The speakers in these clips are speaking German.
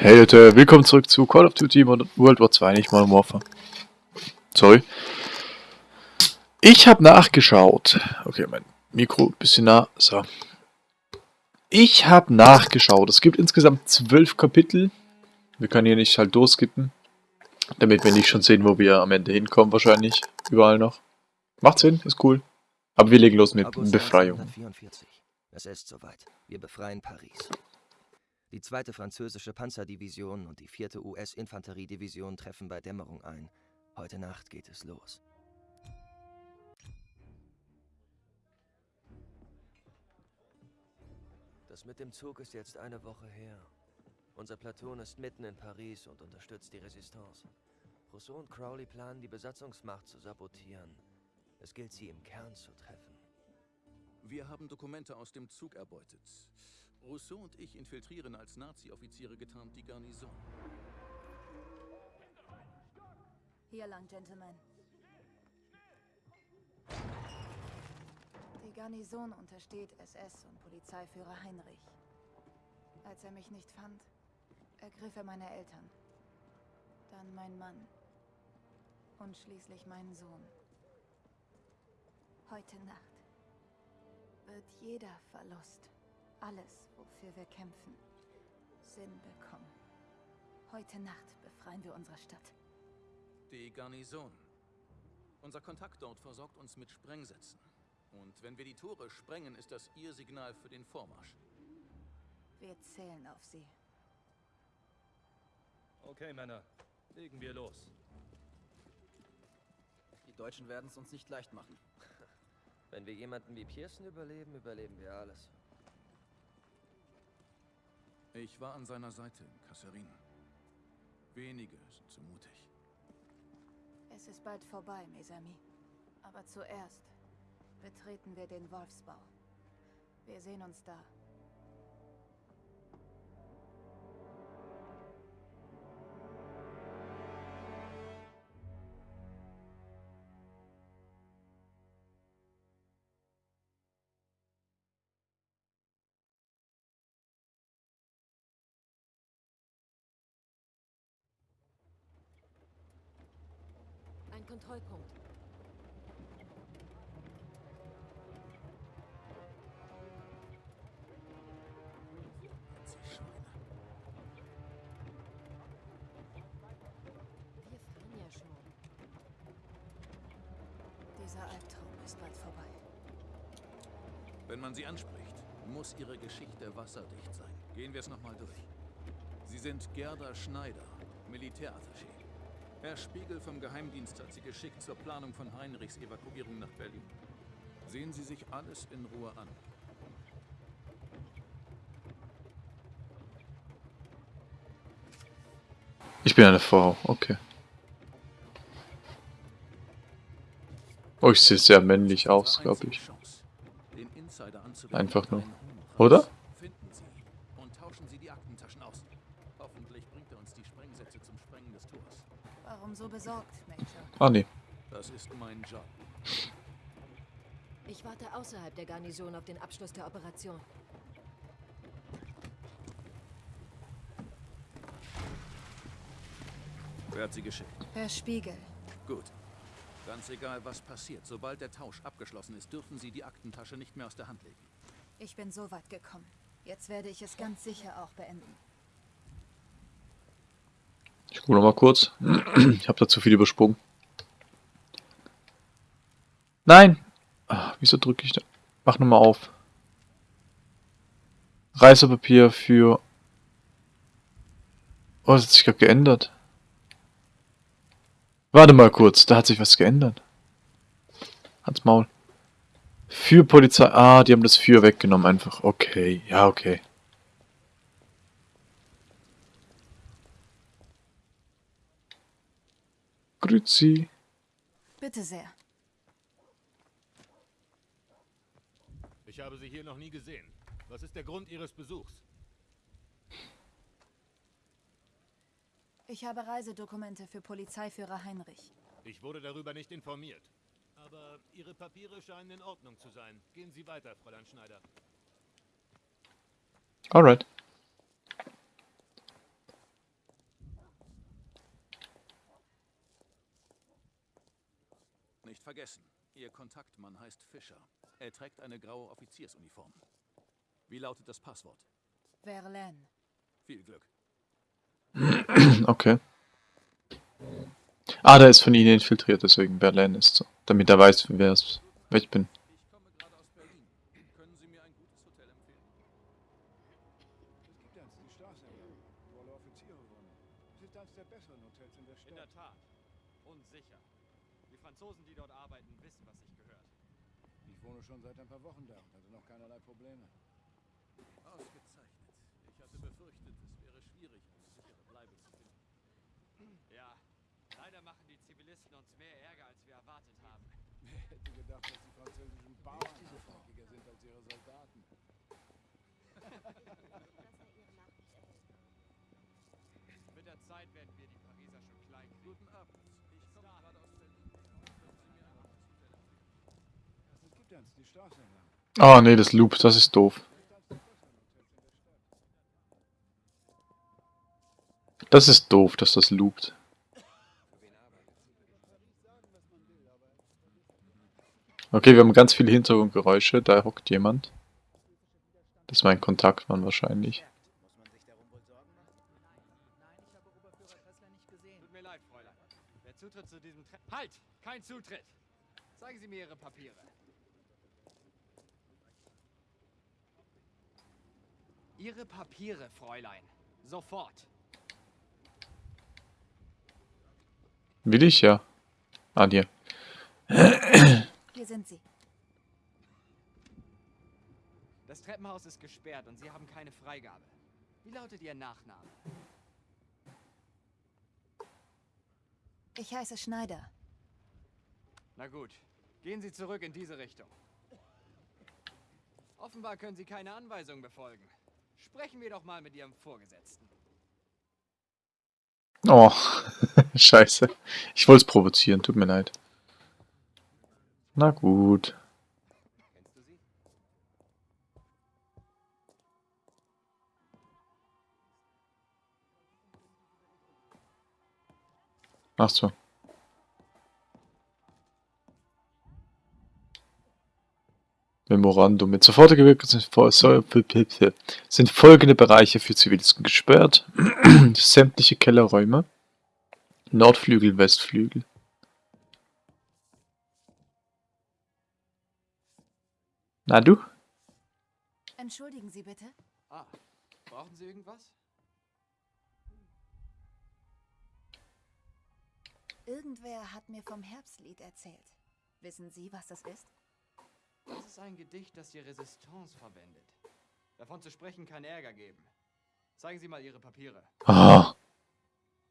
Hey Leute, willkommen zurück zu Call of Duty World War 2, nicht Modern Warfare. Sorry. Ich habe nachgeschaut. Okay, mein Mikro ein bisschen nah. So. Ich habe nachgeschaut. Es gibt insgesamt zwölf Kapitel. Wir können hier nicht halt durchskippen. Damit wir nicht schon sehen, wo wir am Ende hinkommen wahrscheinlich. Überall noch. Macht Sinn, ist cool. Aber wir legen los mit Befreiung. 1944. Es ist soweit. Wir befreien Paris. Die zweite französische Panzerdivision und die vierte US-Infanteriedivision treffen bei Dämmerung ein. Heute Nacht geht es los. Das mit dem Zug ist jetzt eine Woche her. Unser Platoon ist mitten in Paris und unterstützt die Resistance. Rousseau und Crowley planen, die Besatzungsmacht zu sabotieren. Es gilt, sie im Kern zu treffen. Wir haben Dokumente aus dem Zug erbeutet. Rousseau und ich infiltrieren als Nazi-Offiziere getarnt die Garnison. Hier lang, Gentlemen. Die Garnison untersteht SS und Polizeiführer Heinrich. Als er mich nicht fand, ergriff er meine Eltern. Dann mein Mann. Und schließlich meinen Sohn. Heute Nacht wird jeder Verlust, alles, wofür wir kämpfen, Sinn bekommen. Heute Nacht befreien wir unsere Stadt. Die Garnison. Unser Kontakt dort versorgt uns mit Sprengsätzen. Und wenn wir die Tore sprengen, ist das Ihr Signal für den Vormarsch. Wir zählen auf Sie. Okay, Männer. Legen wir los. Die Deutschen werden es uns nicht leicht machen. Wenn wir jemanden wie Pearson überleben, überleben wir alles. Ich war an seiner Seite, Kasserin. Wenige sind zu mutig. Es ist bald vorbei, Mesami. Aber zuerst betreten wir den Wolfsbau. Wir sehen uns da. Kontrollpunkt. Dieser Albtraum ist bald vorbei. Wenn man sie anspricht, muss ihre Geschichte wasserdicht sein. Gehen wir es nochmal durch. Sie sind Gerda Schneider, Militärattaché. Herr Spiegel vom Geheimdienst hat Sie geschickt zur Planung von Heinrichs Evakuierung nach Berlin. Sehen Sie sich alles in Ruhe an. Ich bin eine Frau, okay. Oh, ich sehe sehr männlich aus, glaube ich. Einfach nur. Oder? So besorgt, Major? Ah, nee. Das ist mein Job. Ich warte außerhalb der Garnison auf den Abschluss der Operation. Wer hat sie geschickt? Herr Spiegel. Gut. Ganz egal, was passiert. Sobald der Tausch abgeschlossen ist, dürfen Sie die Aktentasche nicht mehr aus der Hand legen. Ich bin so weit gekommen. Jetzt werde ich es ganz sicher auch beenden. Ich gucke noch mal kurz. Ich habe da zu viel übersprungen. Nein! Ach, wieso drücke ich da? Mach nochmal auf. Reisepapier für... Oh, das hat sich gerade geändert. Warte mal kurz, da hat sich was geändert. Hans Maul. Für Polizei... Ah, die haben das Für weggenommen einfach. Okay, ja, okay. Grüezi. Bitte sehr. Ich habe Sie hier noch nie gesehen. Was ist der Grund Ihres Besuchs? Ich habe Reisedokumente für Polizeiführer Heinrich. Ich wurde darüber nicht informiert. Aber Ihre Papiere scheinen in Ordnung zu sein. Gehen Sie weiter, Fräulein Schneider. Alright. Vergessen. Ihr Kontaktmann heißt Fischer. Er trägt eine graue Offiziersuniform. Wie lautet das Passwort? Verlaine. Viel Glück. Okay. Ah, der ist von Ihnen infiltriert, deswegen Berlin ist so. Damit er weiß, wer es, wer ich bin. Ich komme gerade aus Berlin. Können Sie mir ein gutes Hotel empfehlen? Es gibt eins, die Straße hier, wo alle Offiziere wohnen. Es ist eines der besseren Hotels in der In Stadt. der Tat. Und sicher. Die Franzosen, die dort arbeiten, wissen, was sich gehört. Ich wohne schon seit ein paar Wochen da und hatte noch keinerlei Probleme. Ausgezeichnet. Ich hatte befürchtet, es wäre schwierig, eine sichere Bleibe zu finden. Ja, leider machen die Zivilisten uns mehr Ärger, als wir erwartet haben. Wer hätte gedacht, dass die französischen Bauern hartnäckiger sind als ihre Soldaten? Mit der Zeit werden wir die Pariser schon klein kriegen. Guten Abend. Ich komme gerade aus Berlin. Es gibt eins, die Straße entlang. Ah, nee, das Loop, das ist doof. Das ist doof, dass das loopt. Okay, wir haben ganz viele Hintergrundgeräusche, da hockt jemand. Das ist mein Kontaktmann wahrscheinlich. Tut mir leid, Fräulein. Der Zutritt zu diesem Tre Halt! Kein Zutritt! Zeigen Sie mir Ihre Papiere. Ihre Papiere, Fräulein. Sofort. Will ich ja. Ah, hier. Hier sind sie. Das Treppenhaus ist gesperrt und Sie haben keine Freigabe. Wie lautet Ihr Nachname? Ich heiße Schneider. Na gut, gehen Sie zurück in diese Richtung. Offenbar können Sie keine Anweisungen befolgen. Sprechen wir doch mal mit Ihrem Vorgesetzten. Oh, scheiße. Ich wollte es provozieren, tut mir leid. Na gut. Ach so. Memorandum. Mit sofortiger Wirkung sind, folgende Bereiche für Zivilisten gesperrt. Sämtliche Kellerräume. Nordflügel, Westflügel. Na du? Entschuldigen Sie bitte. Ah, brauchen Sie irgendwas? Irgendwer hat mir vom Herbstlied erzählt. Wissen Sie, was das ist? Das ist ein Gedicht, das die Resistance verwendet. Davon zu sprechen kann Ärger geben. Zeigen Sie mal Ihre Papiere. Ah,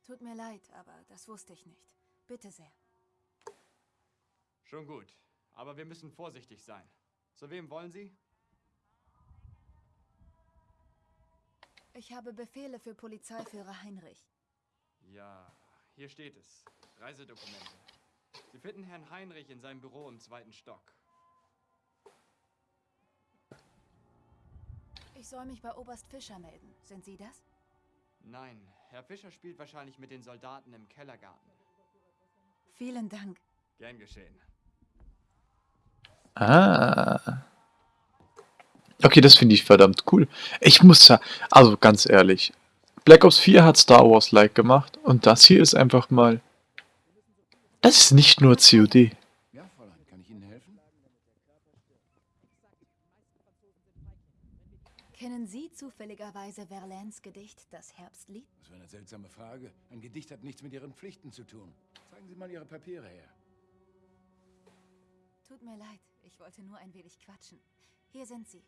Tut mir leid, aber das wusste ich nicht. Bitte sehr. Schon gut. Aber wir müssen vorsichtig sein. Zu wem wollen Sie? Ich habe Befehle für Polizeiführer Heinrich. Ja, hier steht es. Reisedokumente. Sie finden Herrn Heinrich in seinem Büro im zweiten Stock. Ich soll mich bei Oberst Fischer melden. Sind Sie das? Nein, Herr Fischer spielt wahrscheinlich mit den Soldaten im Kellergarten. Vielen Dank. Gern geschehen. Ah. Okay, das finde ich verdammt cool. Ich muss ja, also ganz ehrlich, Black Ops 4 hat Star Wars like gemacht und das hier ist einfach mal. Das ist nicht nur COD. Ja, Fräulein, kann ich Ihnen helfen? Kennen Sie zufälligerweise Verlaines Gedicht, das Herbstlied? Das war eine seltsame Frage. Ein Gedicht hat nichts mit Ihren Pflichten zu tun. Zeigen Sie mal Ihre Papiere her. Tut mir leid, ich wollte nur ein wenig quatschen. Hier sind sie.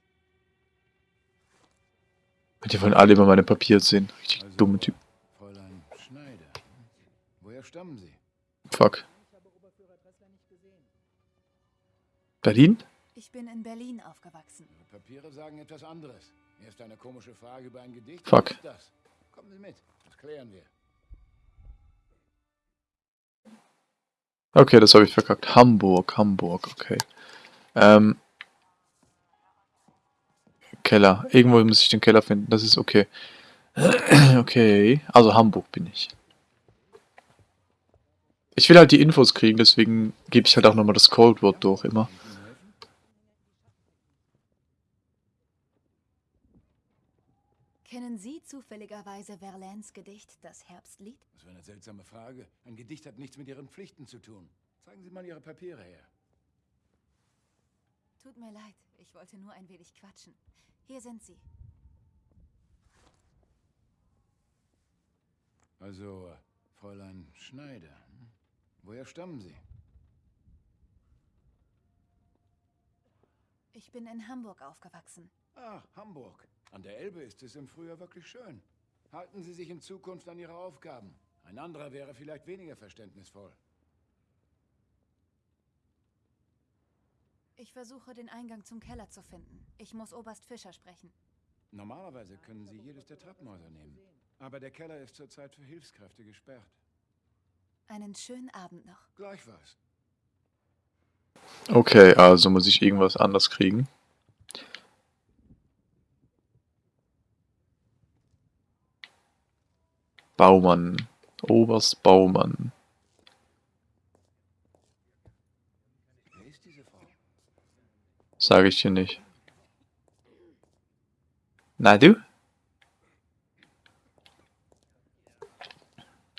Die wollen alle immer meine Papiere sehen. Richtig Also, dumme Typ. Fräulein Schneider. Woher stammen Sie? Fuck. Berlin? Ich bin in Berlin aufgewachsen. Ihre Papiere sagen etwas anderes. Erst eine komische Frage über ein Gedicht. Fuck. Was ist das? Kommen Sie mit. Das klären wir. Okay, das habe ich verkackt. Hamburg, Hamburg, okay. Ähm. Keller. Irgendwo muss ich den Keller finden. Das ist okay. Okay. Also Hamburg bin ich. Ich will halt die Infos kriegen, deswegen gebe ich halt auch nochmal das Codewort durch immer. Kennen Sie zufälligerweise Verlaines Gedicht, das Herbstlied? Das war eine seltsame Frage. Ein Gedicht hat nichts mit Ihren Pflichten zu tun. Zeigen Sie mal Ihre Papiere her. Tut mir leid, ich wollte nur ein wenig quatschen. Hier sind sie. Also, Fräulein Schneider. hm? Woher stammen Sie? Ich bin in Hamburg aufgewachsen. Ah, Hamburg. An der Elbe ist es im Frühjahr wirklich schön. Halten Sie sich in Zukunft an Ihre Aufgaben. Ein anderer wäre vielleicht weniger verständnisvoll. Ich versuche, den Eingang zum Keller zu finden. Ich muss Oberst Fischer sprechen. Normalerweise können Sie jedes der Treppenhäuser nehmen. Aber der Keller ist zurzeit für Hilfskräfte gesperrt. Einen schönen Abend noch. Gleichfalls. Okay, also muss ich irgendwas anders kriegen. Baumann. Oberst Baumann. Sage ich dir nicht. Na du?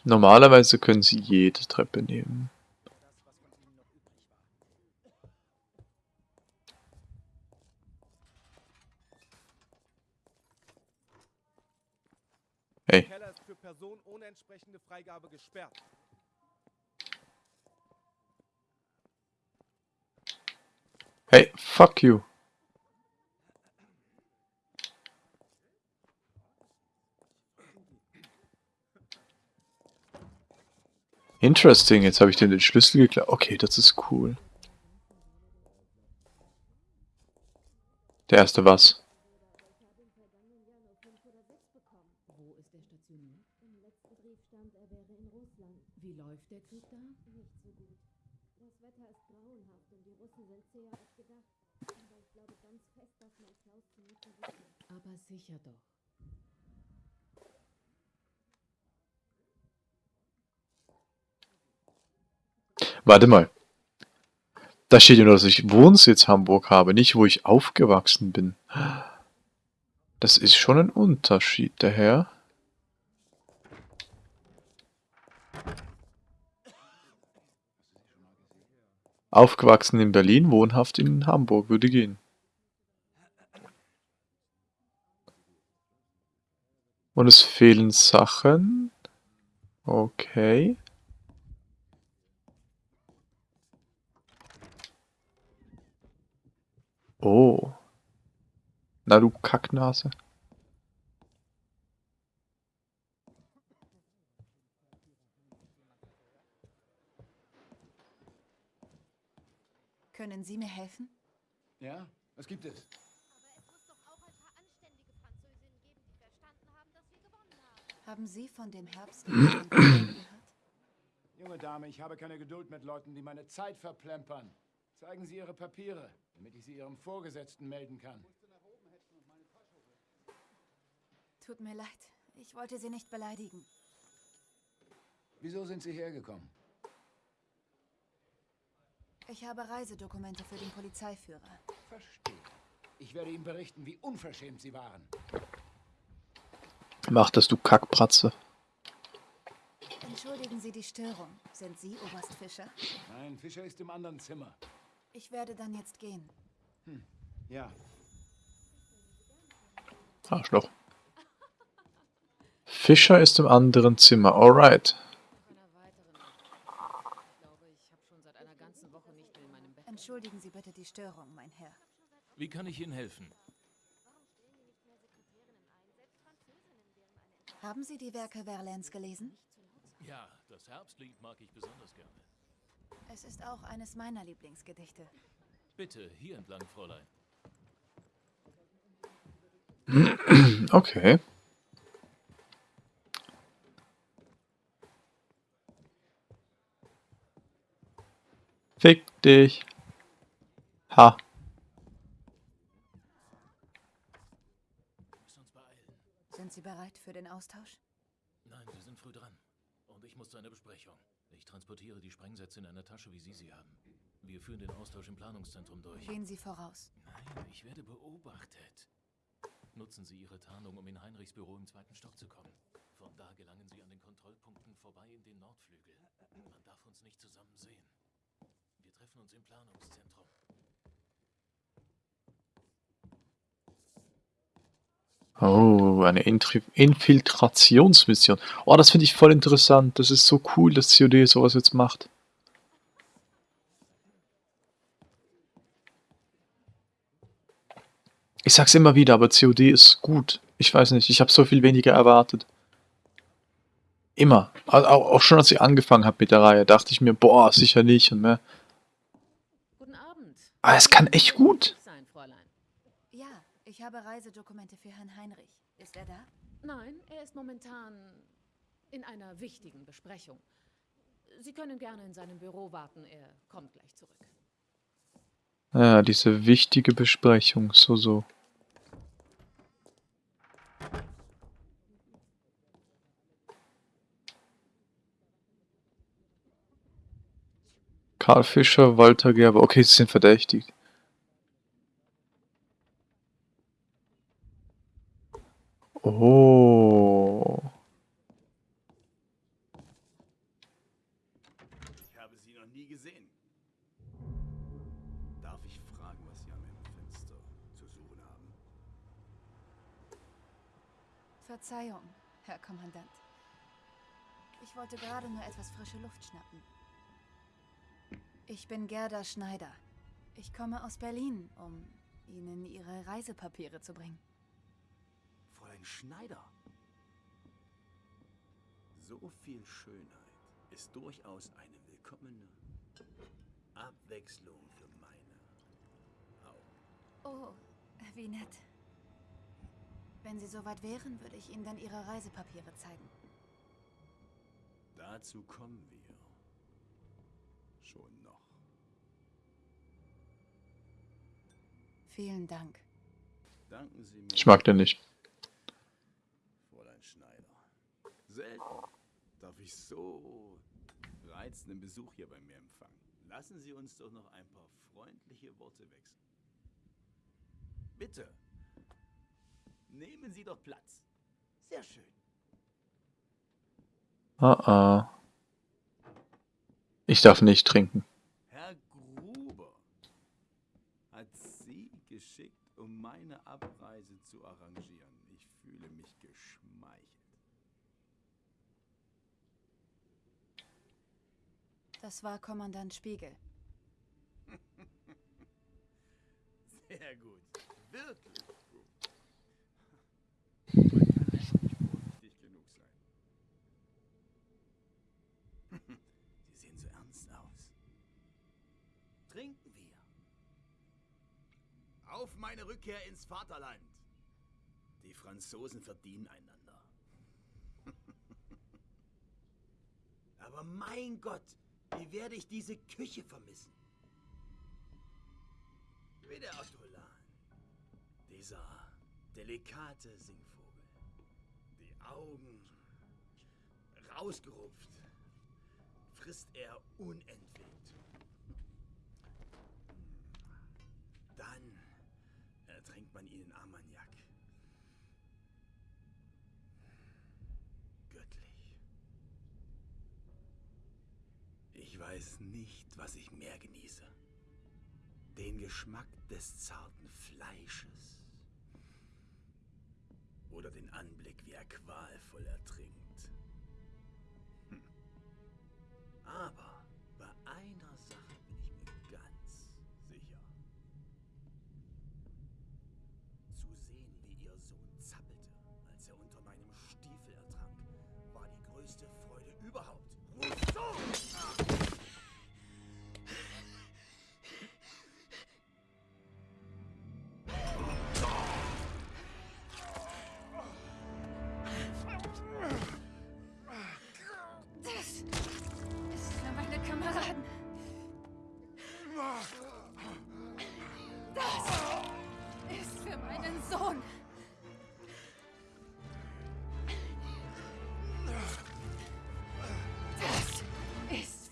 Normalerweise können sie jede Treppe nehmen. Hey. Der Keller ist für Personen ohne entsprechende Freigabe gesperrt. Hey, fuck you. Interesting, jetzt habe ich den, den Schlüssel geklaut. Okay, das ist cool. Der erste was? Wo ist er stationiert? Im letzten Brief stand, er wäre in Russland. Wie läuft der Krieg da? Nicht so gut. Das Wetter ist grauenhaft und die Russen sind zäher als gedacht. Aber ich glaube ganz fest, dass mein Klaus zu mir zurückkommt. Aber sicher doch. Warte mal. Da steht ja nur, dass ich Wohnsitz Hamburg habe, nicht wo ich aufgewachsen bin. Das ist schon ein Unterschied, der Herr. Aufgewachsen in Berlin, wohnhaft in Hamburg, würde gehen. Und es fehlen Sachen. Okay. Oh. Na du Kacknase. Können Sie mir helfen? Ja, was gibt es? Haben Sie von dem Herbstlied gehört? Junge Dame, ich habe keine Geduld mit Leuten, die meine Zeit verplempern. Zeigen Sie Ihre Papiere, damit ich sie Ihrem Vorgesetzten melden kann. Tut mir leid. Ich wollte Sie nicht beleidigen. Wieso sind Sie hergekommen? Ich habe Reisedokumente für den Polizeiführer. Verstehe. Ich werde ihm berichten, wie unverschämt Sie waren. Mach das, du Kackbratze. Entschuldigen Sie die Störung. Sind Sie Oberst Fischer? Nein, Fischer ist im anderen Zimmer. Ich werde dann jetzt gehen. Hm. Ja, Arschloch. Fischer ist im anderen Zimmer. Alright. Entschuldigen Sie bitte die Störung, mein Herr. Wie kann ich Ihnen helfen? Haben Sie die Werke Verlaines gelesen? Ja, das Herbstlied mag ich besonders gerne. Es ist auch eines meiner Lieblingsgedichte. Bitte, hier entlang, Fräulein. Okay. Fick dich. Ha. Sind Sie bereit für den Austausch? Nein, wir sind früh dran. Und ich muss zu einer Besprechung. Ich transportiere die Sprengsätze in einer Tasche, wie Sie sie haben. Wir führen den Austausch im Planungszentrum durch. Gehen Sie voraus. Nein, ich werde beobachtet. Nutzen Sie Ihre Tarnung, um in Heinrichs Büro im zweiten Stock zu kommen. Von da gelangen Sie an den Kontrollpunkten vorbei in den Nordflügel. Man darf uns nicht zusammen sehen. Wir treffen uns im Planungszentrum. Oh, eine Intri Infiltrationsmission. Oh, das finde ich voll interessant. Das ist so cool, dass COD sowas jetzt macht. Ich sag's immer wieder, aber COD ist gut. Ich weiß nicht, ich habe so viel weniger erwartet. Immer. Also auch, schon als ich angefangen habe mit der Reihe, dachte ich mir, boah, sicher nicht und mehr. Guten Abend. Aber es kann echt gut. Ich habe Reisedokumente für Herrn Heinrich. Ist er da? Nein, er ist momentan in einer wichtigen Besprechung. Sie können gerne in seinem Büro warten, er kommt gleich zurück. Ja, diese wichtige Besprechung, so, so. Karl Fischer, Walter Gerber. Okay, sie sind verdächtigt. Oh. Ich habe Sie noch nie gesehen. Darf ich fragen, was Sie an meinem Fenster zu suchen haben? Verzeihung, Herr Kommandant. Ich wollte gerade nur etwas frische Luft schnappen. Ich bin Gerda Schneider. Ich komme aus Berlin, um Ihnen Ihre Reisepapiere zu bringen. Fräulein Schneider. So viel Schönheit ist durchaus eine willkommene Abwechslung für meine Augen. Oh, wie nett. Wenn Sie soweit wären, würde ich Ihnen dann Ihre Reisepapiere zeigen. Dazu kommen wir. Schon noch. Vielen Dank. Danken Sie mir. Ich mag den nicht. Fräulein Schneider. Selten darf ich so reizenden Besuch hier bei mir empfangen. Lassen Sie uns doch noch ein paar freundliche Worte wechseln. Bitte. Nehmen Sie doch Platz. Sehr schön. Ah, ah. Ich darf nicht trinken. Herr Gruber hat Sie geschickt, um meine Abreise zu arrangieren. Ich fühle mich geschmeichelt. Das war Kommandant Spiegel. Sehr gut. Wirklich gut. Man kann einfach nicht vorsichtig genug sein. Sie sehen so ernst aus. Trinken wir. Auf meine Rückkehr ins Vaterland. Die Franzosen verdienen einander. Aber mein Gott, wie werde ich diese Küche vermissen? Wie der Ortolan. Dieser delikate Singvogel. Die Augen rausgerupft. Frisst er unentwegt. Dann ertränkt man ihn in Armagnac. Ich weiß nicht, was ich mehr genieße. Den Geschmack des zarten Fleisches. Oder den Anblick, wie er qualvoll ertrinkt. Hm. Aber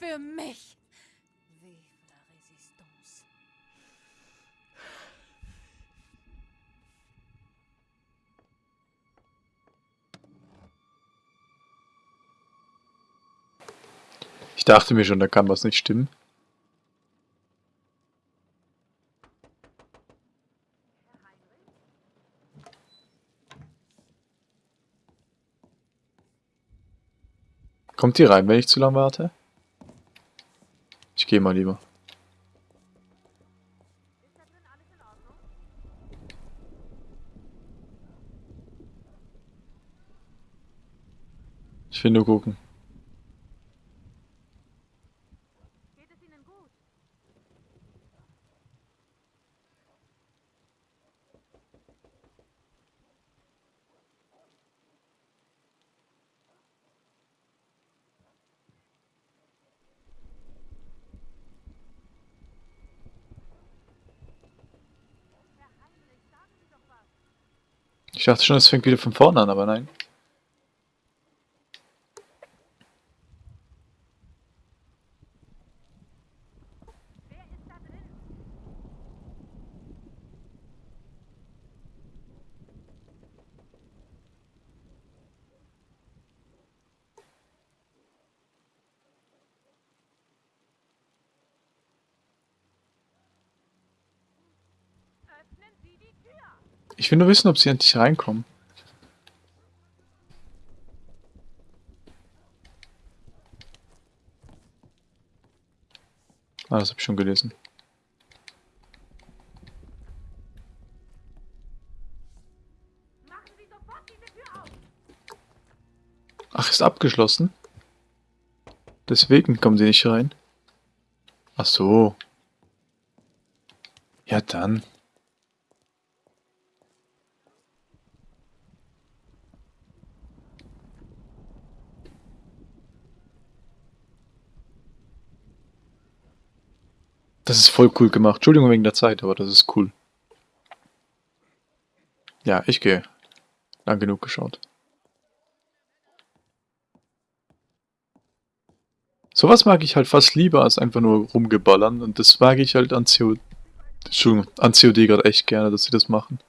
für mich. Vive la Resistance. Ich dachte mir schon, da kann was nicht stimmen. Kommt die rein, wenn ich zu lange warte? Gehe mal lieber. Ich will nur gucken. Ich dachte schon, es fängt wieder von vorne an, aber nein. Ich will nur wissen, ob sie endlich reinkommen. Ah, das habe ich schon gelesen. Ach, ist abgeschlossen? Deswegen kommen sie nicht rein. Ach so. Ja, dann. Das ist voll cool gemacht. Entschuldigung wegen der Zeit, aber das ist cool. Ja, ich gehe. Lang genug geschaut. Sowas mag ich halt fast lieber als einfach nur rumgeballern und das mag ich halt an COD, Entschuldigung, an COD gerade echt gerne, dass sie das machen.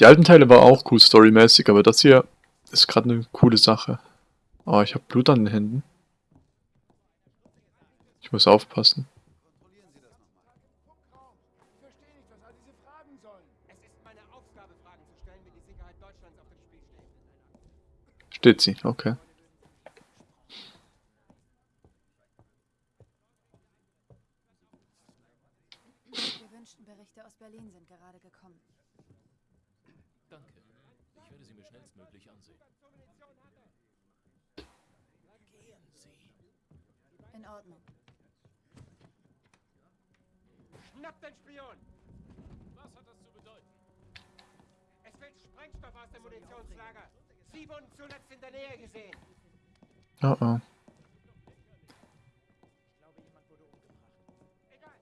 Die alten Teile war auch cool storymäßig, aber das hier ist gerade eine coole Sache. Oh, ich habe Blut an den Händen. Ich muss aufpassen. Steht sie, okay. Die gewünschten Berichte aus Berlin sind gerade gekommen. Danke. Ich werde sie mir schnellstmöglich ansehen. Gehen Sie. In Ordnung. Schnapp den Spion! Was hat das zu bedeuten? Es fällt Sprengstoff aus dem Munitionslager. Sie wurden zuletzt in der Nähe gesehen. Oh oh. Egal.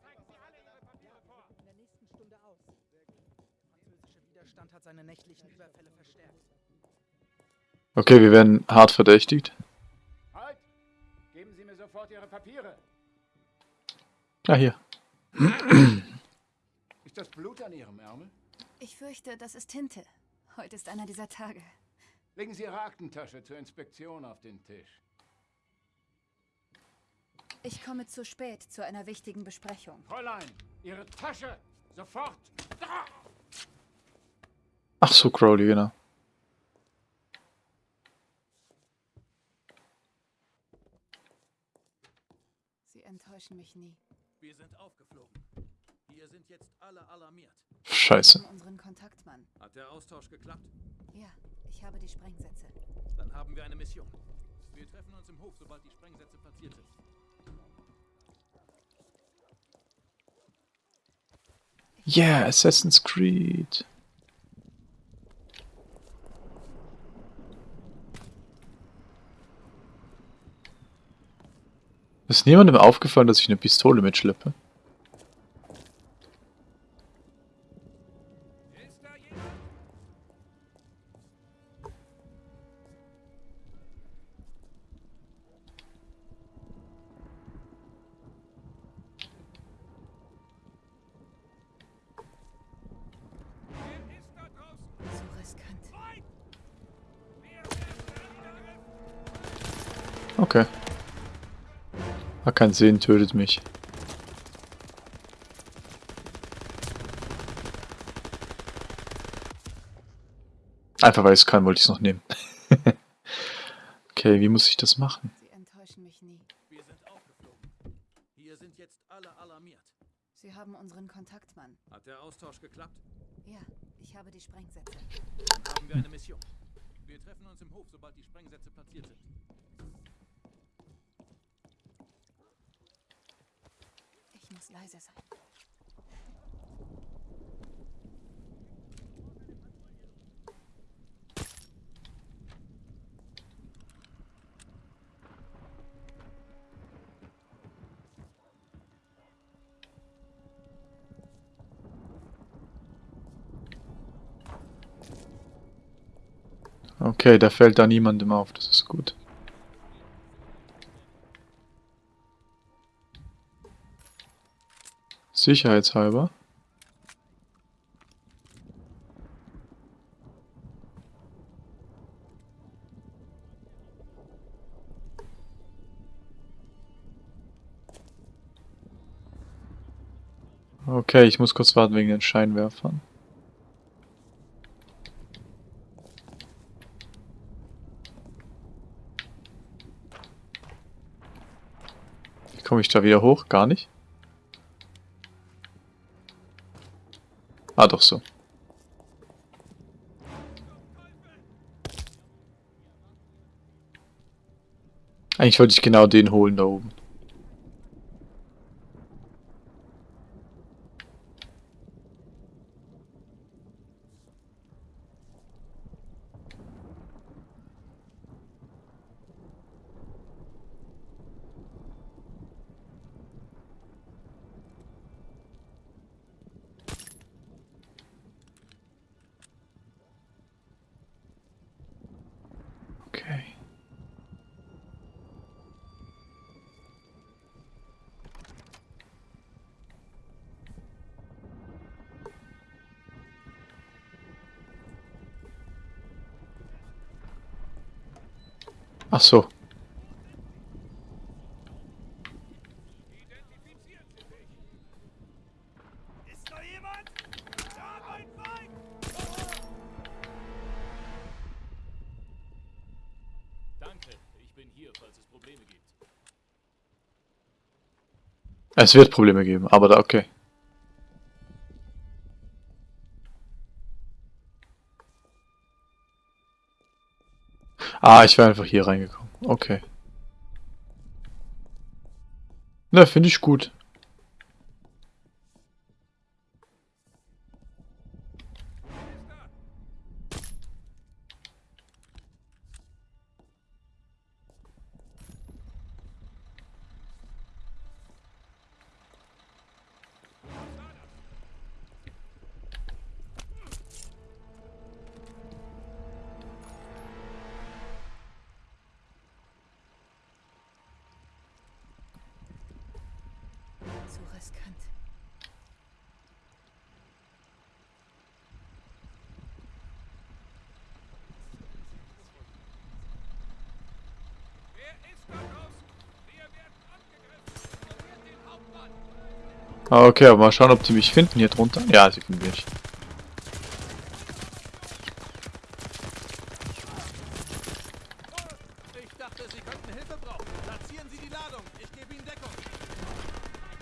Zeigen Sie alle Ihre Ihre Papiere. Ah, hier. Ist das Blut an Ihrem Ärmel? Ich fürchte, das ist Tinte. Heute ist einer dieser Tage. Legen Sie Ihre Aktentasche zur Inspektion auf den Tisch. Ich komme zu spät zu einer wichtigen Besprechung. Fräulein, Ihre Tasche! Sofort! Da! Ach so, Crowley, genau. Enttäuschen mich nie. Wir sind aufgeflogen. Hier sind jetzt alle alarmiert. Scheiße. Wir unseren Kontaktmann. Hat der Austausch geklappt? Ja, ich habe die Sprengsätze. Dann haben wir eine Mission. Wir treffen uns im Hof, sobald die Sprengsätze platziert sind. Yeah, Assassin's Creed. Ist niemandem aufgefallen, dass ich eine Pistole mitschleppe? Okay. Hat keinen Sinn, tötet mich. Einfach weil ich es kann, wollte ich es noch nehmen. okay, wie muss ich das machen? Okay, da fällt da niemandem auf, das ist gut. Sicherheitshalber. Okay, ich muss kurz warten wegen den Scheinwerfern. Komme ich da wieder hoch? Gar nicht? Ah, doch so. Eigentlich wollte ich genau den holen da oben. Okay. Ach Es wird Probleme geben, aber da okay. Ah, ich wäre einfach hier reingekommen. Okay. Ne, finde ich gut. Okay, aber mal schauen, ob die mich finden hier drunter. Ja, sie finden mich.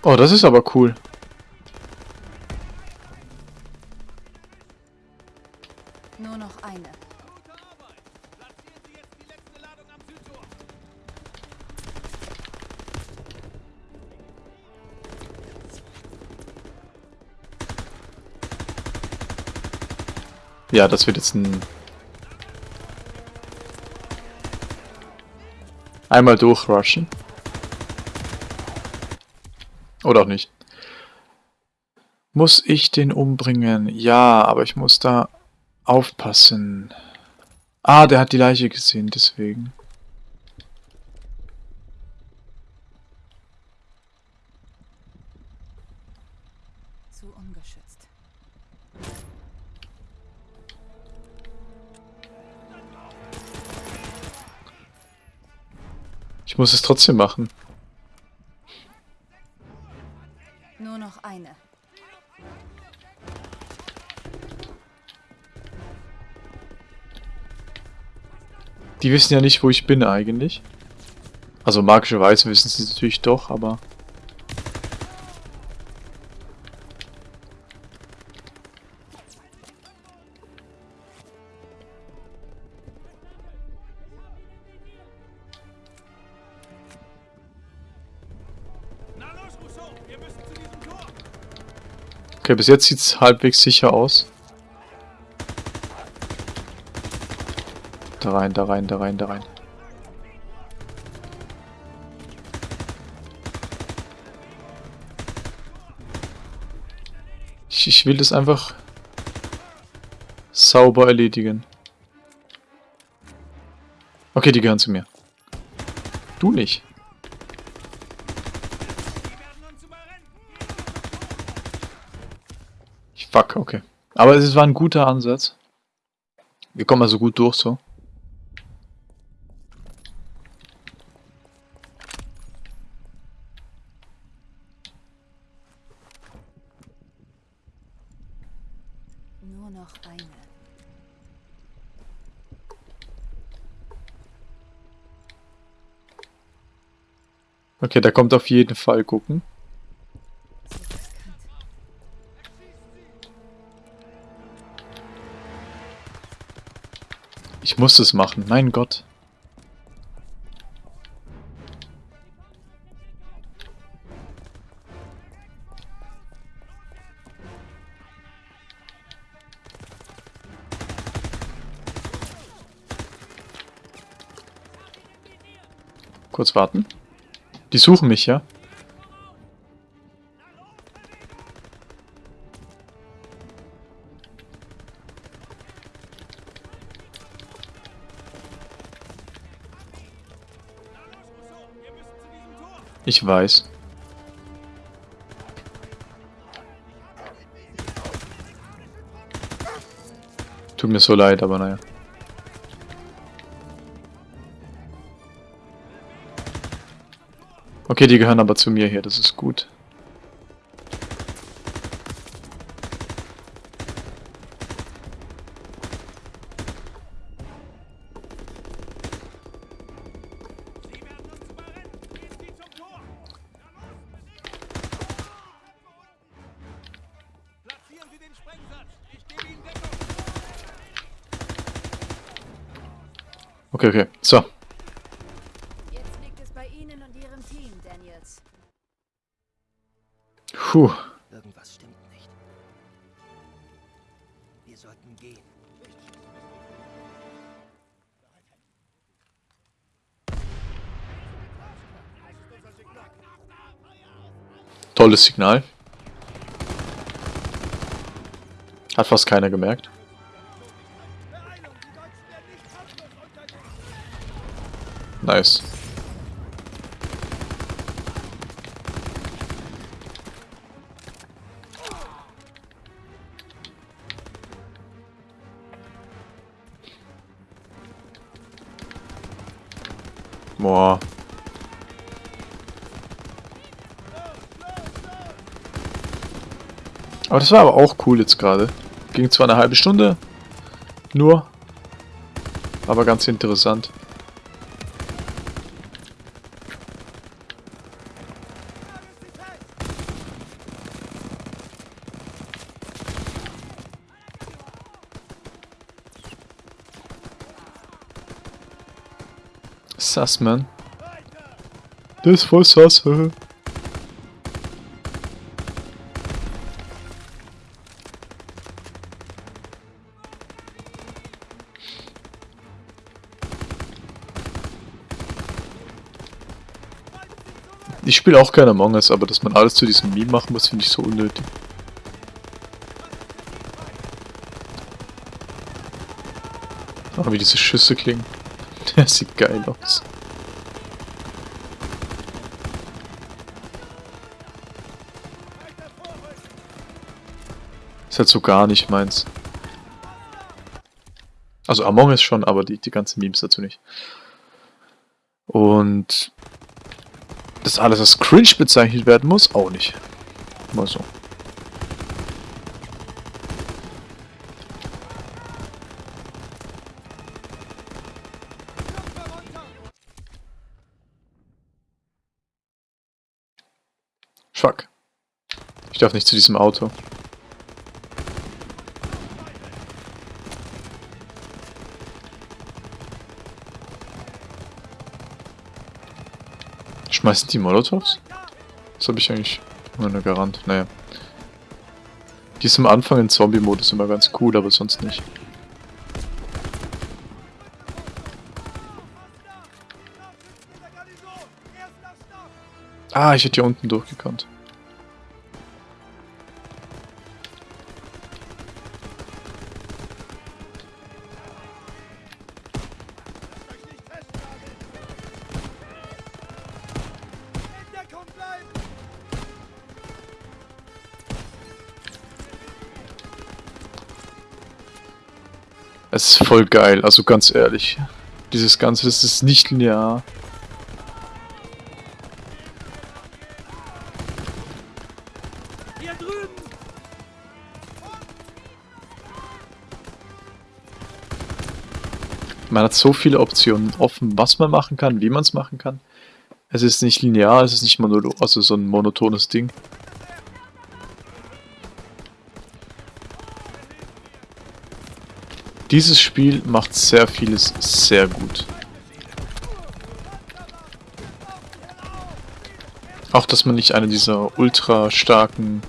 Oh, das ist aber cool. Ja, das wird jetzt ein... Einmal durchrushen. Oder auch nicht. Muss ich den umbringen? Ja, aber ich muss da aufpassen. Ah, der hat die Leiche gesehen, deswegen. Ich muss es trotzdem machen. Nur noch eine. Die wissen ja nicht, wo ich bin eigentlich. Also magischerweise wissen sie es natürlich doch, aber... Okay, bis jetzt sieht es halbwegs sicher aus. Da rein, da rein, da rein, da rein. Ich, ich will das einfach sauber erledigen. Okay, die gehören zu mir. Du nicht. Fuck, okay. Aber es war ein guter Ansatz. Wir kommen also gut durch so. Nur noch eine. Okay, da kommt auf jeden Fall gucken. Ich muss es machen, mein Gott. Kurz warten. Die suchen mich, ja? Weiß. Tut mir so leid, aber naja. Okay, die gehören aber zu mir hier, das ist gut. Puh. Irgendwas stimmt nicht. Wir sollten gehen. Tolles Signal. Hat fast keiner gemerkt. Nice. Das war aber auch cool jetzt gerade. Ging zwar eine halbe Stunde, nur, aber ganz interessant. Sass, man. Das ist voll sass. Ich spiele auch gerne Among Us, aber dass man alles zu diesem Meme machen muss, finde ich so unnötig. Oh, wie diese Schüsse klingen. Der sieht geil aus. Ist halt so gar nicht meins. Also Among Us schon, aber die, die ganzen Memes dazu nicht. Und das alles als cringe bezeichnet werden muss, auch nicht. Mal so. Fuck. Ich darf nicht zu diesem Auto. Schmeißen die Molotovs? Das habe ich eigentlich nur Garant. Naja. Die ist am Anfang in Zombie-Modus immer ganz cool, aber sonst nicht. Ah, ich hätte hier unten durchgekannt. Voll geil, also ganz ehrlich. Dieses Ganze, das ist nicht linear. Man hat so viele Optionen offen, was man machen kann, wie man es machen kann. Es ist nicht linear, es ist nicht monolo also so ein monotones Ding. Dieses Spiel macht sehr vieles sehr gut. Auch, dass man nicht einer dieser ultra starken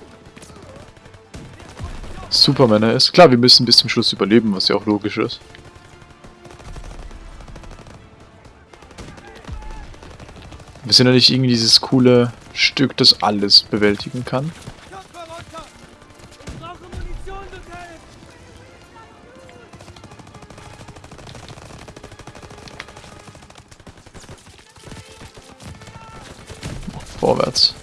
Supermänner ist. Klar, wir müssen bis zum Schluss überleben, was ja auch logisch ist. Wir sind ja nicht irgendwie dieses coole Stück, das alles bewältigen kann. Vorwärts.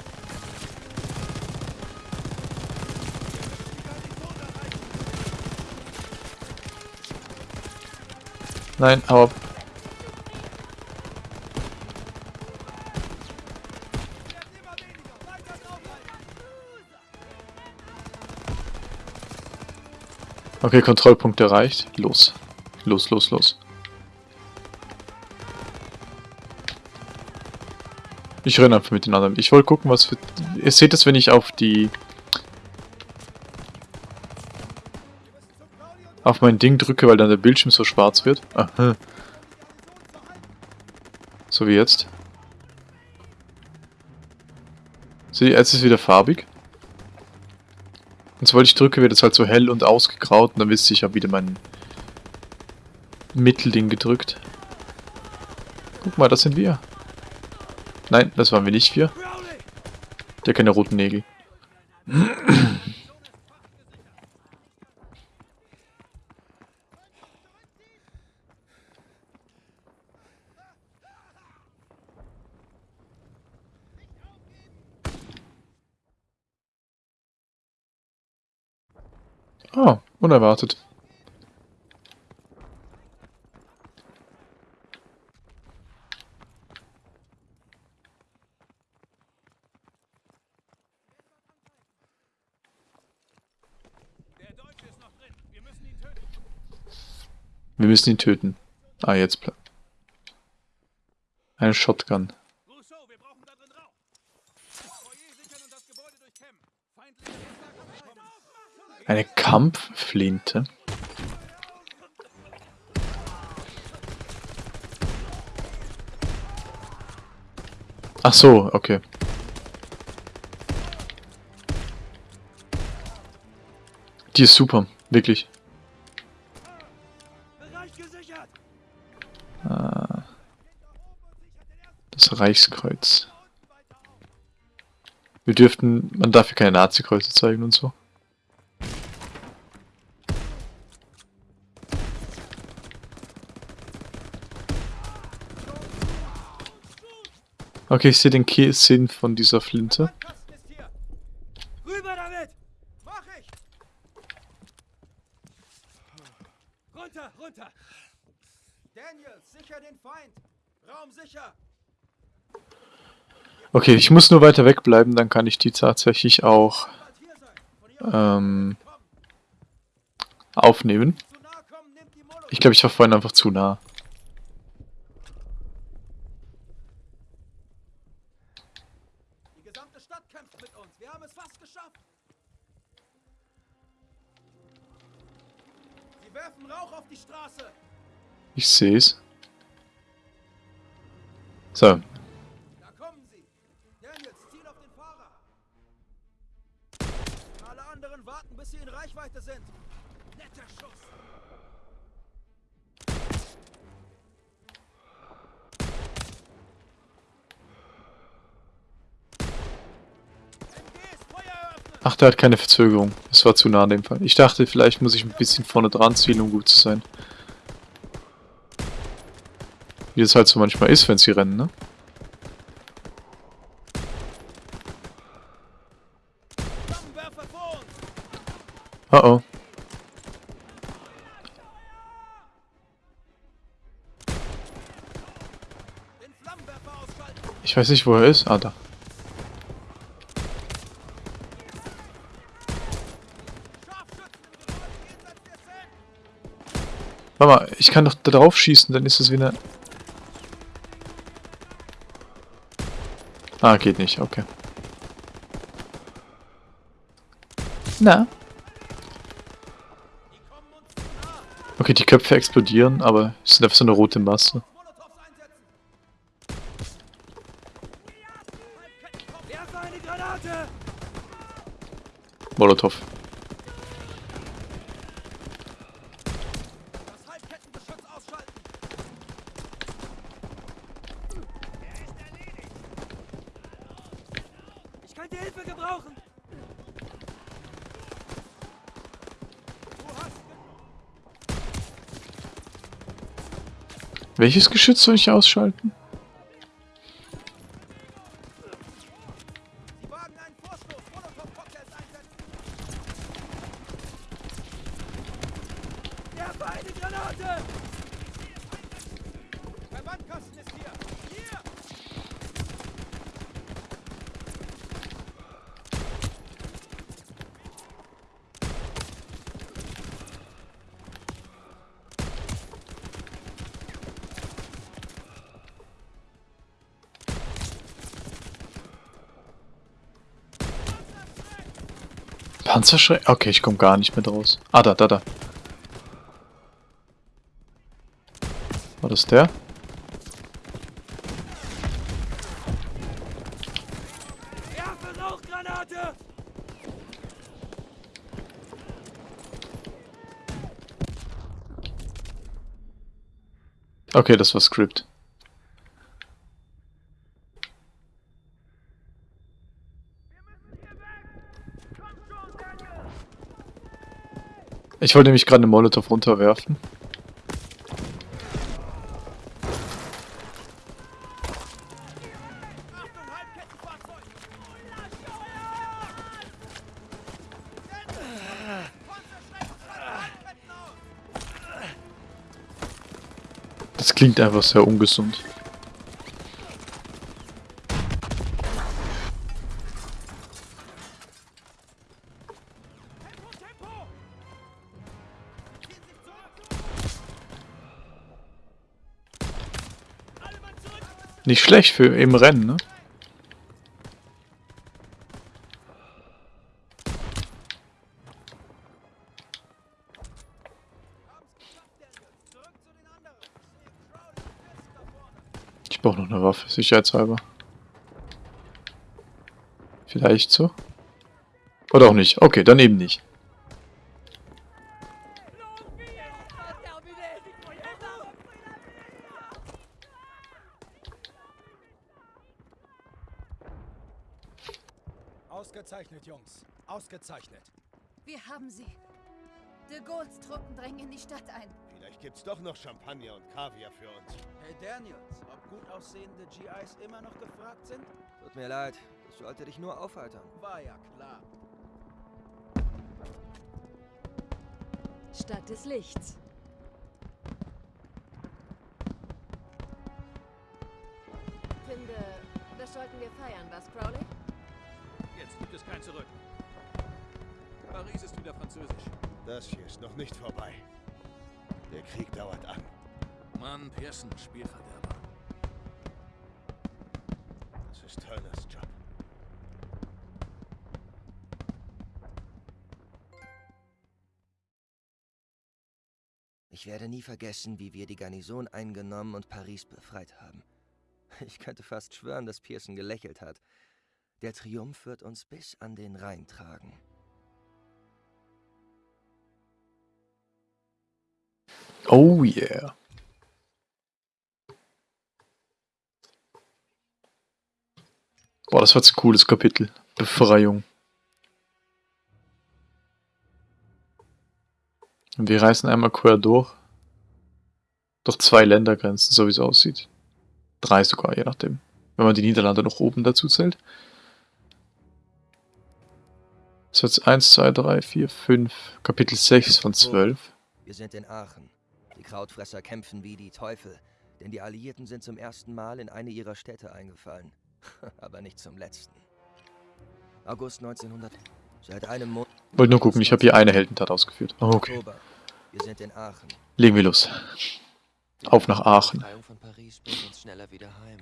Nein, hau ab. Okay, Kontrollpunkt erreicht. Los. Los, los, los. Ich renne einfach mit den anderen. Ich wollte gucken, was für... Ihr seht das, wenn ich auf die... Auf mein Ding drücke, weil dann der Bildschirm so schwarz wird. Aha. So wie jetzt. Seht ihr, jetzt ist es wieder farbig. Und sobald ich drücke, wird es halt so hell und ausgegraut und dann wisst ihr, ich habe wieder mein Mittelding gedrückt. Guck mal, das sind wir. Nein, das waren wir nicht wir. Der keine roten Nägel. Oh, unerwartet. Wir müssen ihn töten. Ah, jetzt. Eine Shotgun. Eine Kampfflinte? Ach so, okay. Die ist super, wirklich. Reichskreuz. Wir dürften, man darf hier keine Nazi-Kreuze zeigen und so. Okay, ich sehe den Sinn von dieser Flinte. Rüber damit! Mach ich! Runter, runter! Daniel, sicher den Feind! Raum sicher! Okay, ich muss nur weiter wegbleiben, dann kann ich die tatsächlich auch ähm, aufnehmen. Ich glaube, ich war vorhin einfach zu nah. Die gesamte Stadt kämpft Der hat keine Verzögerung. Das war zu nah in dem Fall. Ich dachte, vielleicht muss ich ein bisschen vorne dran ziehen, um gut zu sein. Wie es halt so manchmal ist, wenn sie rennen, ne? Oh oh. Ich weiß nicht, wo er ist. Ah, da. Warte mal, ich kann doch da drauf schießen, dann ist es wieder... Ah, geht nicht, okay. Na? Okay, die Köpfe explodieren, aber es sind einfach so eine rote Masse. Molotow. Das Halbkettengeschütz ausschalten. Ich kann die Hilfe gebrauchen. Welches Geschütz soll ich ausschalten? Panzerschreck? Okay, ich komme gar nicht mehr draus. Ah, da, da, da. War das der? Okay, das war Script. Ich wollte nämlich gerade eine Molotow runterwerfen. Das klingt einfach sehr ungesund. Nicht schlecht für im Rennen, ne? Ich brauche noch eine Waffe, sicherheitshalber. Vielleicht so? Oder auch nicht. Okay, dann eben nicht. Noch Champagner und Kaviar für uns. Hey Daniels, ob gut aussehende GIs immer noch gefragt sind? Tut mir leid, das sollte dich nur aufheitern. War ja klar. Stadt des Lichts. Das sollten wir feiern, was, Crowley? Jetzt gibt es kein Zurück. Paris ist wieder französisch. Das hier ist noch nicht vorbei. Der Krieg dauert an. Mann, Pearson, Spielverderber. Das ist Turners Job. Ich werde nie vergessen, wie wir die Garnison eingenommen und Paris befreit haben. Ich könnte fast schwören, dass Pearson gelächelt hat. Der Triumph wird uns bis an den Rhein tragen. Oh yeah. Boah, das war jetzt ein cooles Kapitel. Befreiung. Und wir reisen einmal quer durch. Durch zwei Ländergrenzen, so wie es aussieht. Drei sogar, je nachdem. Wenn man die Niederlande noch oben dazu zählt. Das ist jetzt 1, 2, 3, 4, 5. Kapitel 6 von 12. Wir sind in Aachen. Die Krautfresser kämpfen wie die Teufel, denn die Alliierten sind zum ersten Mal in eine ihrer Städte eingefallen. Aber nicht zum letzten. August 1900. Seit einem Monat. Wollte nur gucken, ich habe hier eine Heldentat ausgeführt. Oh, okay. Oktober. Wir sind in Aachen. Legen wir los. Auf nach Aachen. Von Paris bringt uns schneller wieder heim.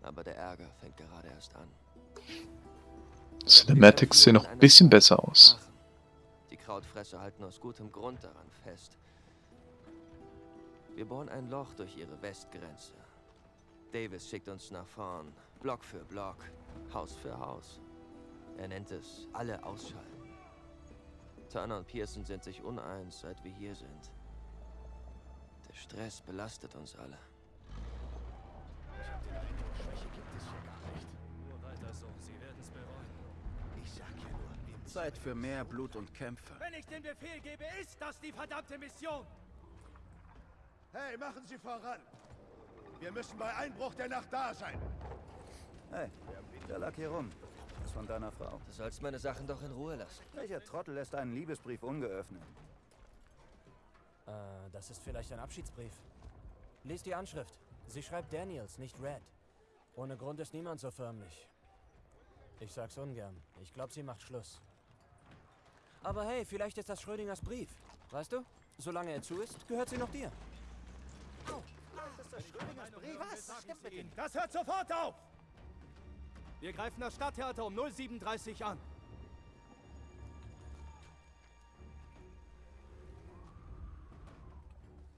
Aber der Ärger fängt gerade erst an. Cinematics sehen noch ein bisschen besser aus. Die Krautfresser halten aus gutem Grund daran fest. Wir bohren ein Loch durch ihre Westgrenze. Davis schickt uns nach vorn, Block für Block, Haus für Haus. Er nennt es alle ausschalten. Turner und Pearson sind sich uneins, seit wir hier sind. Der Stress belastet uns alle. Nur weiter so, Sie werden es bereuen. Ich sag ja nur, Zeit für mehr Blut und Kämpfe. Wenn ich den Befehl gebe, ist das die verdammte Mission. Hey, machen Sie voran! Wir müssen bei Einbruch der Nacht da sein. Hey, der lag hier rum. Das von deiner Frau. Du sollst meine Sachen doch in Ruhe lassen. Welcher Trottel lässt einen Liebesbrief ungeöffnet? Äh, das ist vielleicht ein Abschiedsbrief. Lies die Anschrift. Sie schreibt Daniels, nicht Red. Ohne Grund ist niemand so förmlich. Ich sag's ungern. Ich glaube, sie macht Schluss. Aber hey, vielleicht ist das Schrödingers Brief. Weißt du? Solange er zu ist, gehört sie noch dir. Das Schrödingers Brief. Was stimmt mit Ihnen? Das hört sofort auf! Wir greifen das Stadttheater um 0730 an.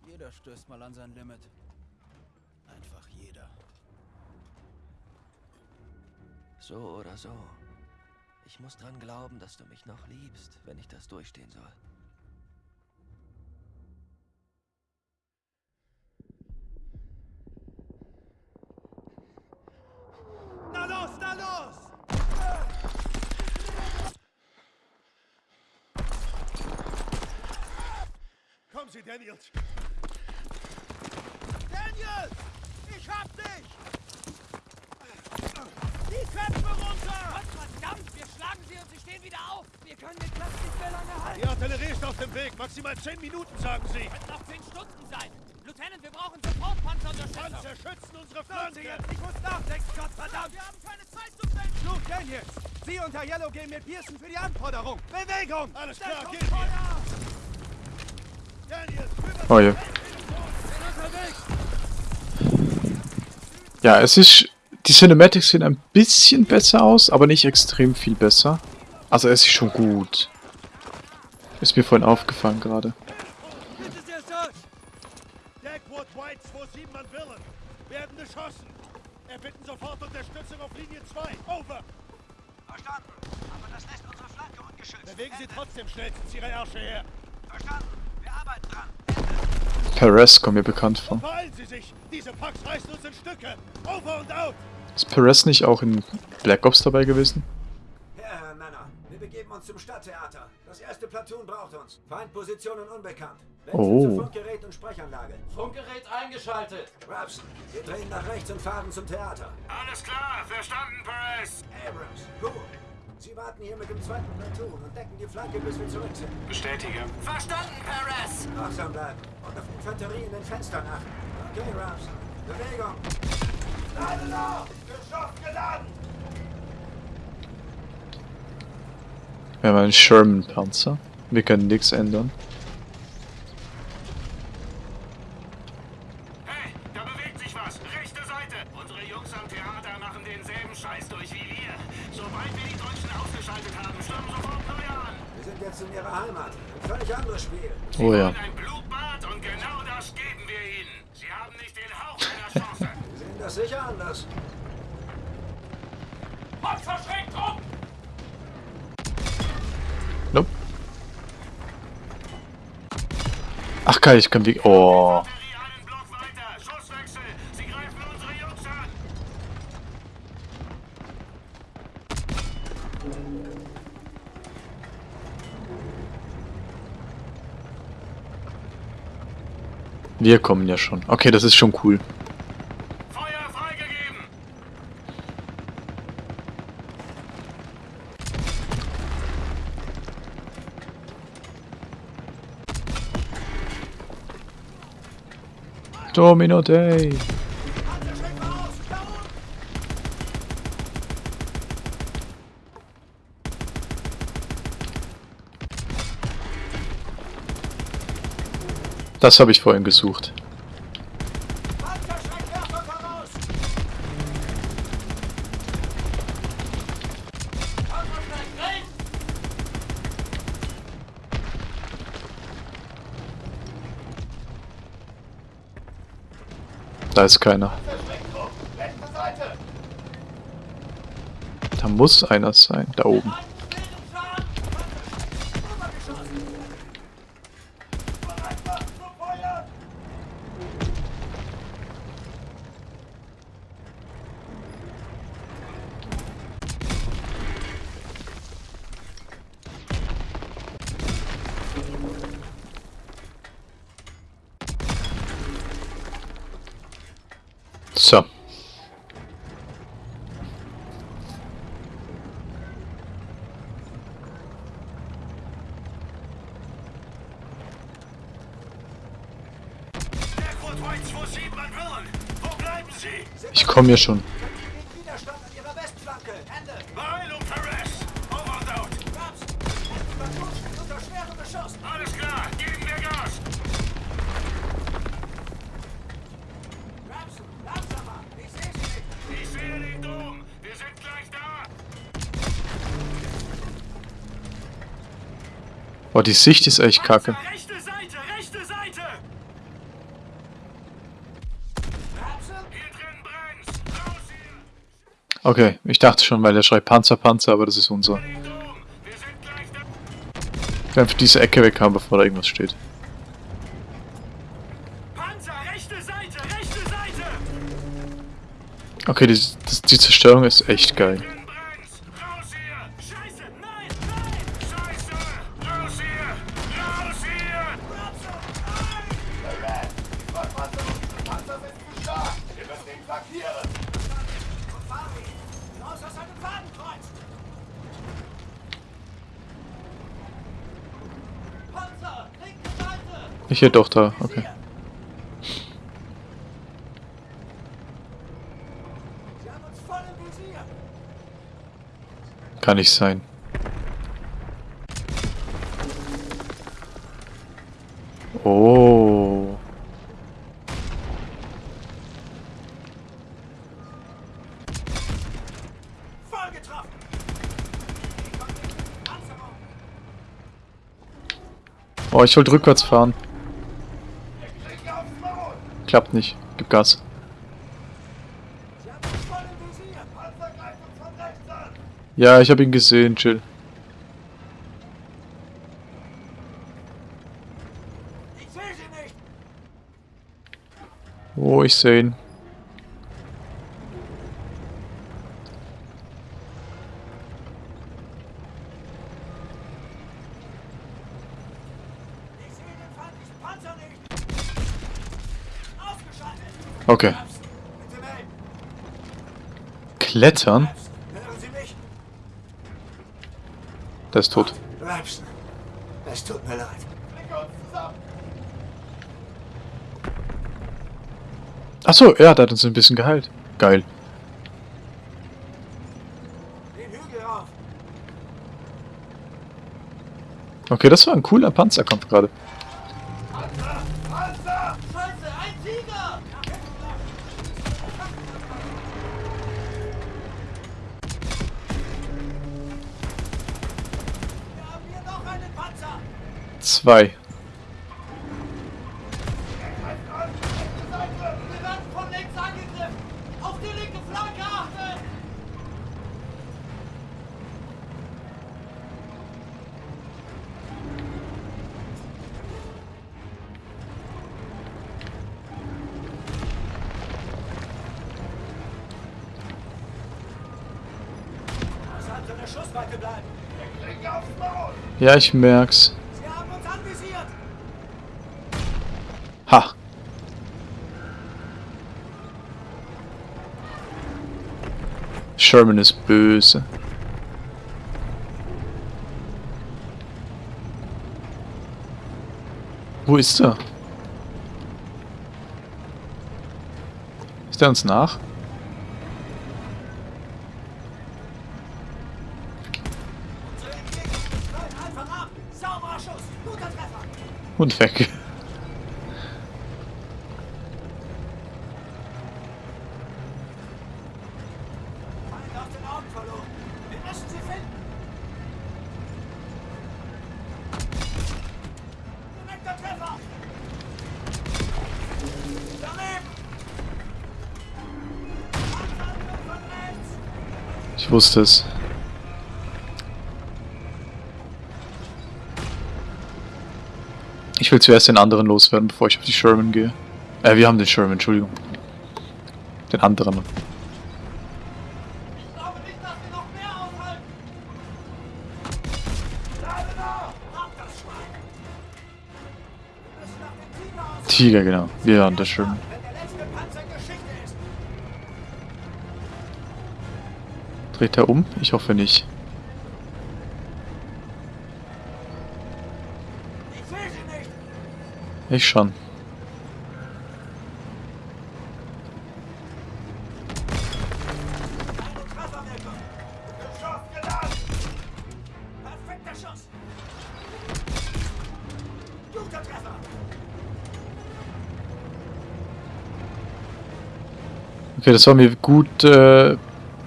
Jeder stößt mal an sein Limit. Einfach jeder. So oder so. Ich muss dran glauben, dass du mich noch liebst, wenn ich das durchstehen soll. Na los, na los! Daniels! Daniel! Ich hab dich! Die Köpfe runter! Gott verdammt, wir schlagen sie und sie stehen wieder auf. Wir können den Platz nicht mehr lange halten. Die Artillerie ist auf dem Weg. Maximal 10 Minuten, sagen Sie. Könnten auch zehn Stunden sein. Lieutenant, wir brauchen sofort Panzerunterstützung. Panzer schützen unsere Flanke! jetzt, ich muss nachdenken, Gott verdammt! Wir haben keine Zeit zu finden! Luke Daniels, Sie und Herr Yellow gehen mit Pearson für die Anforderung. Bewegung! Alles klar, gehen Feuer! Oh je. Ja, es ist. Die Cinematics sehen ein bisschen besser aus, aber nicht extrem viel besser. Also es ist schon gut. Ist mir vorhin aufgefallen gerade. Bitte sehr, Sir! Dagwood White 27 an Villen. Werden beschossen. Erbitten sofort Unterstützung auf Linie 2. Over. Verstanden. Aber das lässt unsere Flanke ungeschützt. Bewegen Sie trotzdem schnellstens Ihre Ärsche her. Verstanden. Wir arbeiten dran. Perez kommt mir bekannt vor. Beeilen Sie sich. Diese Packs reißen uns in Stücke. Over und out. Ist Perez nicht auch in Black Ops dabei gewesen? Herren, Männer, wir begeben uns zum Stadttheater. Das erste Platoon braucht uns. Feindpositionen unbekannt. Wechsel Oh. zu Funkgerät und Sprechanlage. Funkgerät eingeschaltet. Rapson, wir drehen nach rechts und fahren zum Theater. Alles klar, verstanden, Perez. Abrams, gut. Sie warten hier mit dem zweiten Platoon und decken die Flanke, bis wir zurück sind. Bestätige. Verstanden, Perez. Wachsam bleiben und auf Infanterie in den Fenstern achten. Okay, Rapson. Bewegung. Gerade noch! Geschoss geladen! Wir haben einen Sherman-Panzer. Wir können nichts ändern. Ich kann wie... Oh. Wir kommen ja schon. Okay, das ist schon cool. Domino Day. Das habe ich vorhin gesucht. Da ist keiner. Da muss einer sein, da oben. Sind gleich da! Boah, die Sicht ist echt kacke. Rechte Seite, rechte Seite! Okay, ich dachte schon, weil der schreit Panzer, Panzer, aber das ist unser. Wir einfach diese Ecke weg haben, bevor da irgendwas steht. Okay, die, die Zerstörung ist echt geil. Hier doch da, okay. Kann nicht sein. Oh. Oh, ich wollte rückwärts fahren. Klappt nicht. Gib Gas. Ja, ich habe ihn gesehen, chill. Oh, ich sehe ihn. Okay. Klettern? Der ist tot. Rapson, es tut mir leid. Achso, ja, der hat uns ein bisschen geheilt. Geil. Okay, das war ein cooler Panzerkampf gerade. Maul! Ja, ich merk's. Sie haben uns anvisiert! Ha. Sherman ist böse. Wo ist er? Ist er uns nach? Und weg. Ich wusste es. Ich will zuerst den anderen loswerden, bevor ich auf die Sherman gehe. Äh, wir haben den Sherman, Entschuldigung. Den anderen. Ich glaube nicht, dass wir noch Dreht er um? Ich hoffe nicht. Ich schon. Okay, das war mir gut. Äh,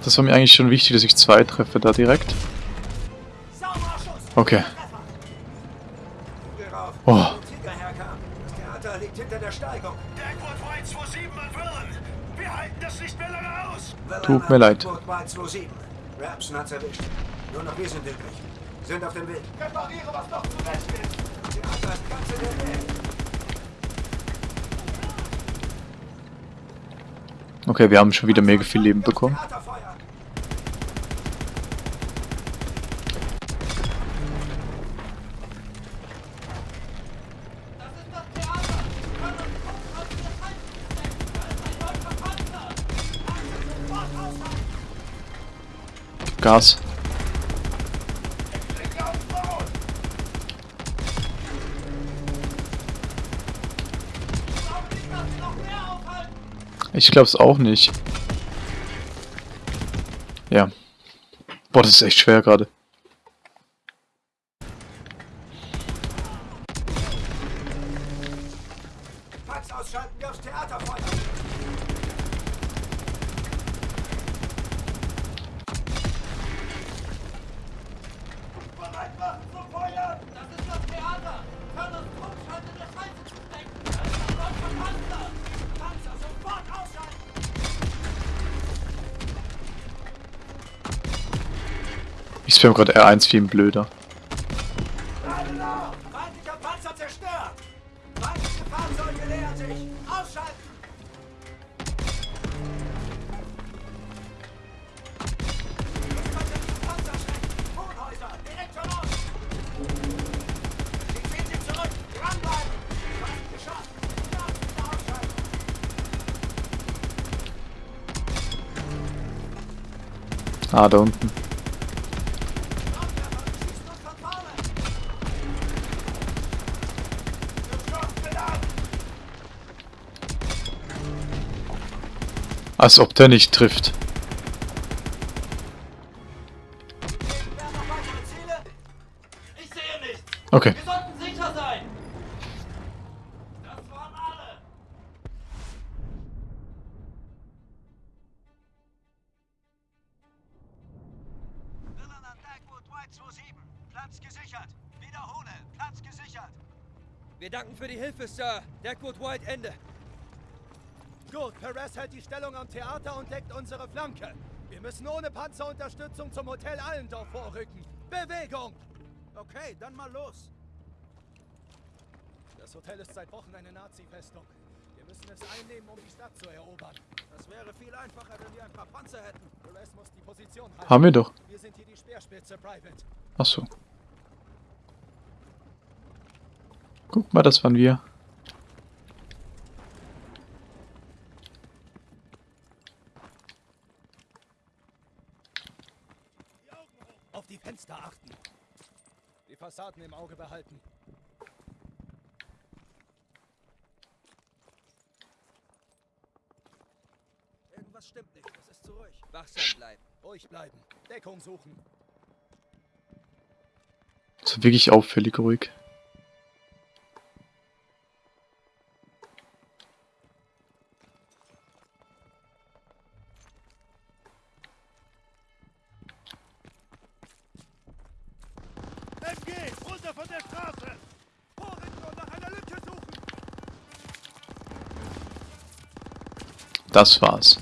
das war mir eigentlich schon wichtig, dass ich zwei treffe da direkt. Okay. Oh. Wo der Tiger herkam. Das Theater liegt hinter der Steigung. Dagwood White 27 an Villen! Wir halten das nicht mehr lange aus! Tut mir leid. Burg 27. Rapson hat's erwischt. Nur noch wir sind übrig. Sind auf dem Weg. Repariere, was noch zu recht ist! Das Theater ist ganz in der Nähe. Okay, wir haben schon wieder mega viel Leben bekommen. Aufhalten! Ich glaub's auch nicht. Ja. Boah, das ist echt schwer gerade. Zurück. Dranbleiben. Fast geschafft. Nachrichten ausschalten. Ah, da unten. Als ob der nicht trifft. Okay. Wir sollten sicher sein. Das waren alle. Villain an Dagwood White 27. Platz gesichert. Wiederhole. Platz gesichert. Wir danken für die Hilfe, Sir. Deckwood White, Ende. Gut, Perez hält die Stellung am Theater und deckt unsere Flanke. Wir müssen ohne Panzerunterstützung zum Hotel Allendorf vorrücken. Bewegung! Okay, dann mal los. Das Hotel ist seit Wochen eine Nazi-Festung. Wir müssen es einnehmen, um die Stadt zu erobern. Das wäre viel einfacher, wenn wir ein paar Panzer hätten. Perez muss die Position halten. Haben wir doch. Wir sind hier die Speerspitze, Private. Ach so. Guck mal, das waren wir. Auf die Fenster achten. Die Fassaden im Auge behalten. Irgendwas stimmt nicht. Es ist zu ruhig. Wachsam bleiben. Ruhig bleiben. Deckung suchen. So wirklich auffällig ruhig. Das war's.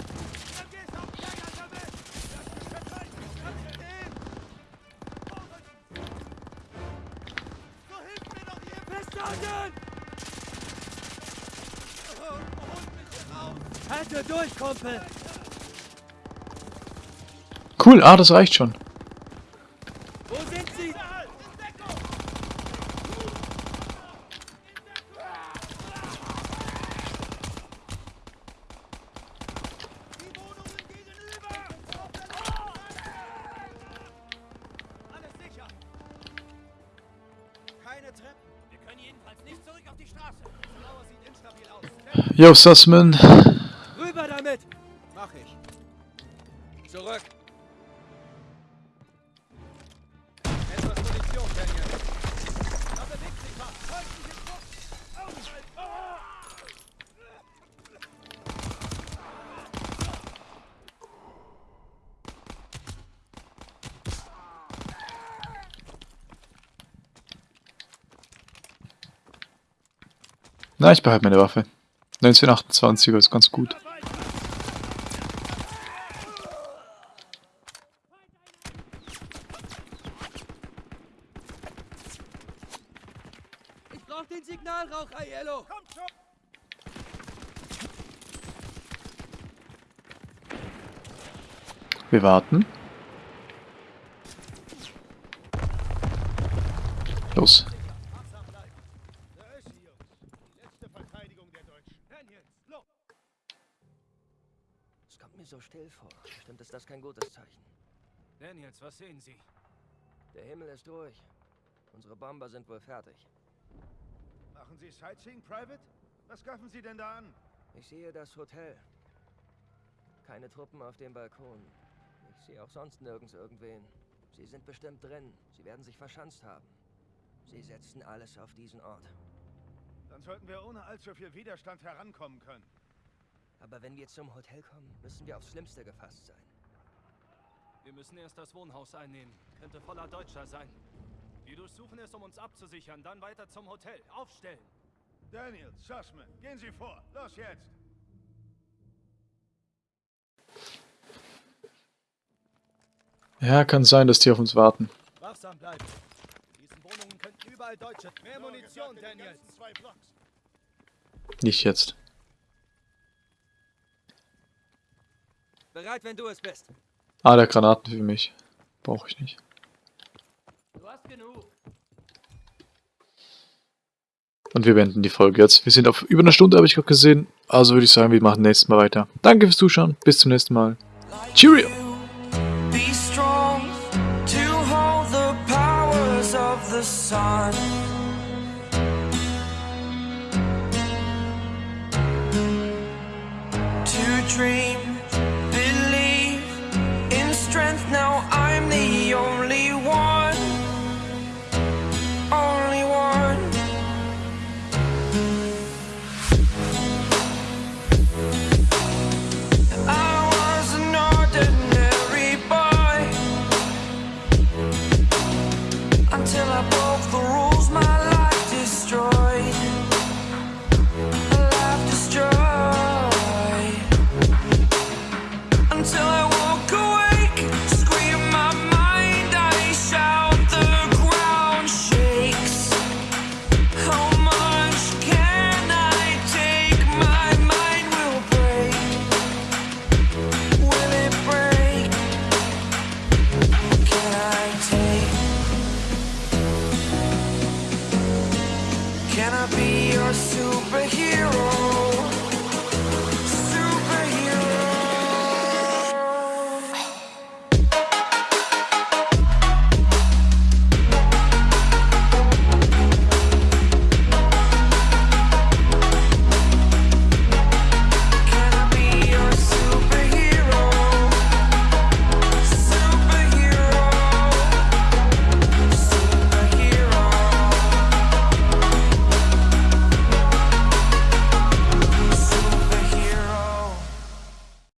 Kumpel! Cool, ah, das reicht schon. Yo, Sussman. Rüber damit! Mach ich. Zurück! Na, ich behalte meine Waffe. 1928er ist ganz gut. Ich brauch den Signalrauch, Aiello! Kommt schon! Wir warten. Los. Daniels, was sehen Sie? Der Himmel ist ruhig. Unsere Bomber sind wohl fertig. Machen Sie Sightseeing, Private? Was gaffen Sie denn da an? Ich sehe das Hotel. Keine Truppen auf dem Balkon. Ich sehe auch sonst nirgends irgendwen. Sie sind bestimmt drin. Sie werden sich verschanzt haben. Sie setzen alles auf diesen Ort. Dann sollten wir ohne allzu viel Widerstand herankommen können. Aber wenn wir zum Hotel kommen, müssen wir aufs Schlimmste gefasst sein. Wir müssen erst das Wohnhaus einnehmen. Könnte voller Deutscher sein. Wir durchsuchen es, um uns abzusichern, dann weiter zum Hotel. Aufstellen! Daniels, Sussman, gehen Sie vor. Los jetzt! Ja, kann sein, dass die auf uns warten. Wachsam bleiben. In diesen Wohnungen könnten überall Deutsche. Mehr Munition, Daniels. Zwei Blocks. Nicht jetzt. Bereit, wenn du es bist. Ah, der Granaten für mich. Brauche ich nicht. Du hast genug. Und wir beenden die Folge jetzt. Wir sind auf über einer Stunde, habe ich gerade gesehen. Also würde ich sagen, wir machen nächstes Mal weiter. Danke fürs Zuschauen. Bis zum nächsten Mal. Cheerio!